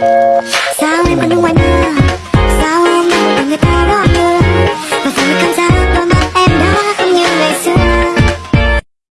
Música